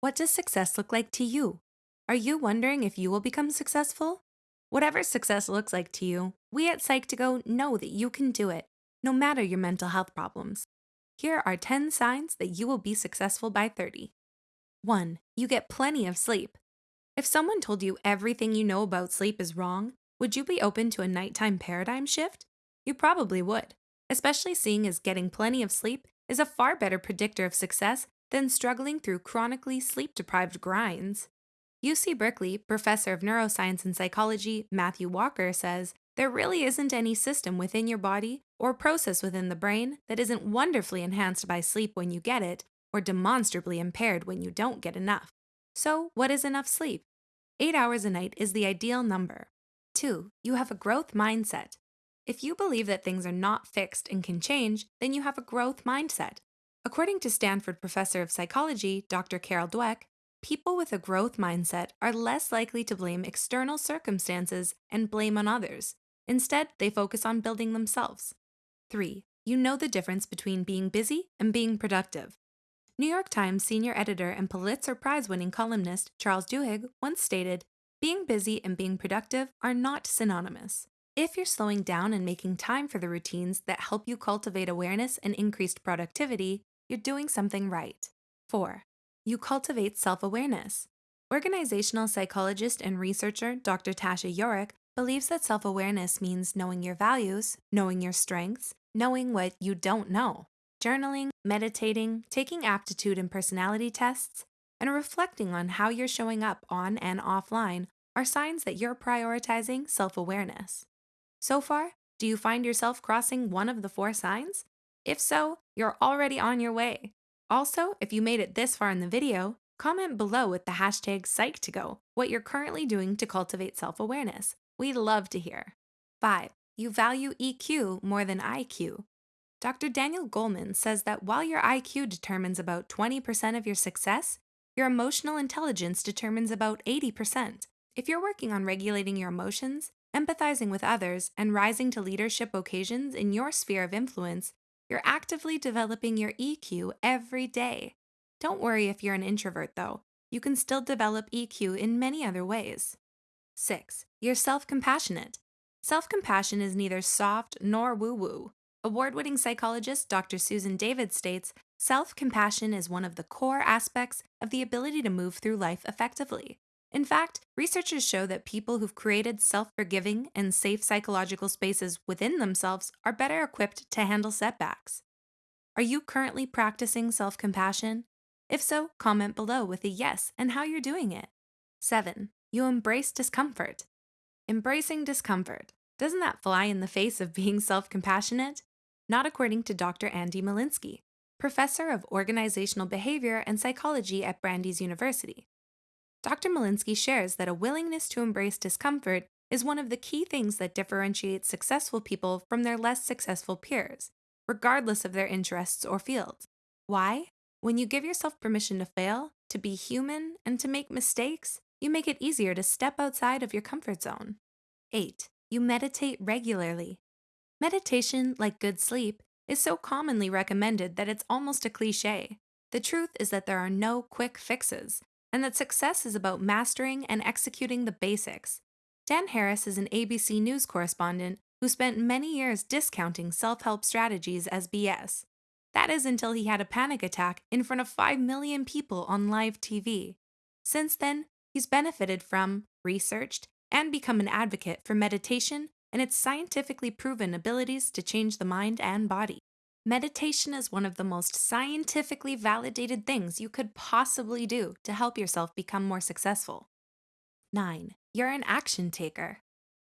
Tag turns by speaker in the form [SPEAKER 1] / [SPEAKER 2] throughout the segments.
[SPEAKER 1] What does success look like to you? Are you wondering if you will become successful? Whatever success looks like to you, we at Psych2Go know that you can do it, no matter your mental health problems. Here are 10 signs that you will be successful by 30. 1. You get plenty of sleep. If someone told you everything you know about sleep is wrong, would you be open to a nighttime paradigm shift? You probably would, especially seeing as getting plenty of sleep is a far better predictor of success than struggling through chronically sleep deprived grinds. UC Berkeley professor of neuroscience and psychology Matthew Walker says there really isn't any system within your body or process within the brain that isn't wonderfully enhanced by sleep when you get it or demonstrably impaired when you don't get enough. So, what is enough sleep? Eight hours a night is the ideal number. 2. You have a growth mindset. If you believe that things are not fixed and can change, then you have a growth mindset. According to Stanford professor of psychology, Dr. Carol Dweck, people with a growth mindset are less likely to blame external circumstances and blame on others. Instead, they focus on building themselves. 3. You know the difference between being busy and being productive. New York Times senior editor and Pulitzer Prize winning columnist Charles Duhigg once stated Being busy and being productive are not synonymous. If you're slowing down and making time for the routines that help you cultivate awareness and increased productivity, you're doing something right. 4. You cultivate self awareness. Organizational psychologist and researcher Dr. Tasha Eurich believes that self awareness means knowing your values, knowing your strengths, knowing what you don't know. Journaling, meditating, taking aptitude and personality tests, and reflecting on how you're showing up on and offline are signs that you're prioritizing self awareness. So far, do you find yourself crossing one of the four signs? If so, you're already on your way. Also, if you made it this far in the video, comment below with the hashtag Psych2Go what you're currently doing to cultivate self awareness. We'd love to hear. 5. You value EQ more than IQ. Dr. Daniel Goleman says that while your IQ determines about 20% of your success, your emotional intelligence determines about 80%. If you're working on regulating your emotions, empathizing with others, and rising to leadership occasions in your sphere of influence, you're actively developing your EQ every day. Don't worry if you're an introvert, though. You can still develop EQ in many other ways. 6. You're self compassionate. Self compassion is neither soft nor woo woo. Award winning psychologist Dr. Susan David states self compassion is one of the core aspects of the ability to move through life effectively. In fact, researchers show that people who've created self forgiving and safe psychological spaces within themselves are better equipped to handle setbacks. Are you currently practicing self compassion? If so, comment below with a yes and how you're doing it. 7. You embrace discomfort. Embracing discomfort. Doesn't that fly in the face of being self compassionate? Not according to Dr. Andy Molinsky, professor of organizational behavior and psychology at Brandeis University. Dr. Molinsky shares that a willingness to embrace discomfort is one of the key things that differentiates successful people from their less successful peers, regardless of their interests or fields. Why? When you give yourself permission to fail, to be human, and to make mistakes, you make it easier to step outside of your comfort zone. 8. You meditate regularly. Meditation, like good sleep, is so commonly recommended that it's almost a cliche. The truth is that there are no quick fixes, and that success is about mastering and executing the basics. Dan Harris is an ABC News correspondent who spent many years discounting self help strategies as BS. That is until he had a panic attack in front of 5 million people on live TV. Since then, he's benefited from, researched, and become an advocate for meditation and its scientifically proven abilities to change the mind and body. Meditation is one of the most scientifically validated things you could possibly do to help yourself become more successful. 9. You're an action taker.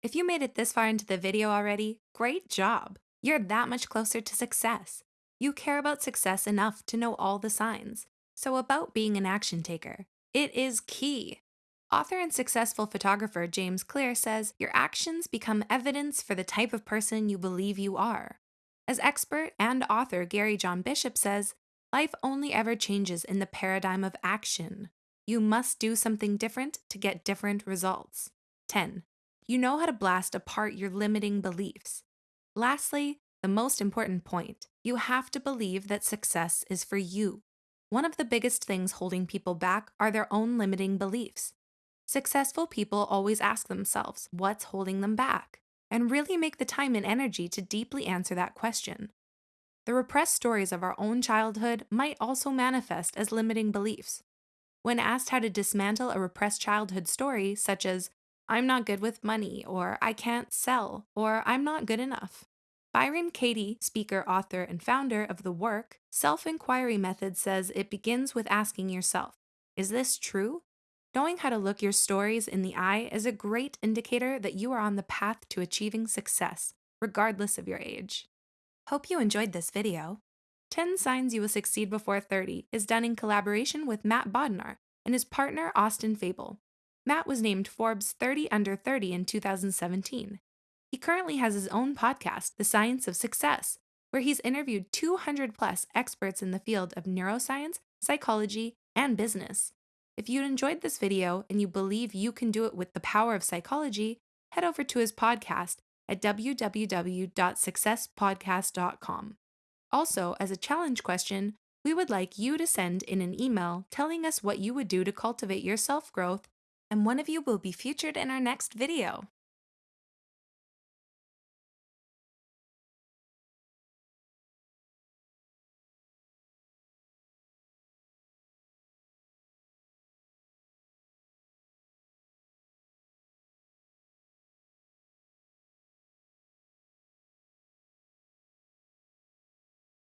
[SPEAKER 1] If you made it this far into the video already, great job! You're that much closer to success. You care about success enough to know all the signs. So, about being an action taker, it is key. Author and successful photographer James Clear says your actions become evidence for the type of person you believe you are. As expert and author Gary John Bishop says, life only ever changes in the paradigm of action. You must do something different to get different results. 10. You know how to blast apart your limiting beliefs. Lastly, the most important point you have to believe that success is for you. one of the biggest things holding people back are their own limiting beliefs. Successful people always ask themselves what's holding them back, and really make the time and energy to deeply answer that question. The repressed stories of our own childhood might also manifest as limiting beliefs. When asked how to dismantle a repressed childhood story, such as, I'm not good with money, or I can't sell, or I'm not good enough, Byron Katie, speaker, author, and founder of the work Self Inquiry Method, says it begins with asking yourself Is this true? Knowing how to look your stories in the eye is a great indicator that you are on the path to achieving success, regardless of your age. Hope you enjoyed this video. 10 Signs You Will Succeed Before 30 is done in collaboration with Matt Bodnar and his partner Austin Fable. Matt was named Forbes 30 Under 30 in 2017. He currently has his own podcast, The Science of Success, where he's interviewed 200 plus experts in the field of neuroscience, psychology, and business. If you enjoyed this video and you believe you can do it with the power of psychology, head over to his podcast at www.successpodcast.com. Also, as a challenge question, we would like you to send in an email telling us what you would do to cultivate your self growth, and one of you will be featured in our next video.